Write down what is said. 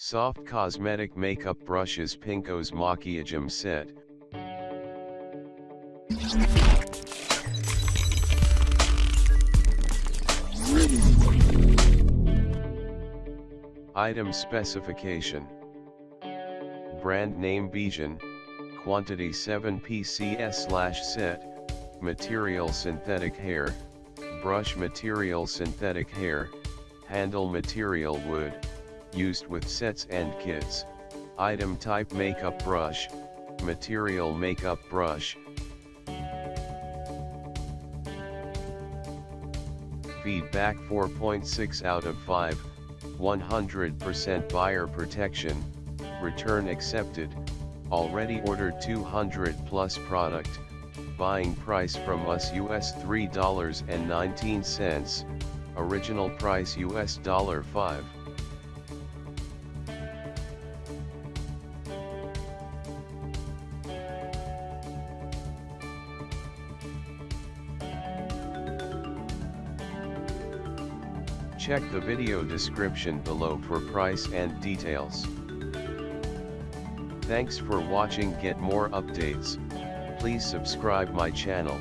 Soft cosmetic makeup brushes Pinko's Maquiagem set. Item specification. Brand name Bijan, quantity 7 PCS slash set, material synthetic hair, brush material synthetic hair, handle material wood, used with sets and kits, item type makeup brush, material makeup brush. Feedback 4.6 out of 5, 100% buyer protection, return accepted, already ordered 200 plus product, buying price from us US $3.19, original price US $5. Check the video description below for price and details. Thanks for watching get more updates, please subscribe my channel.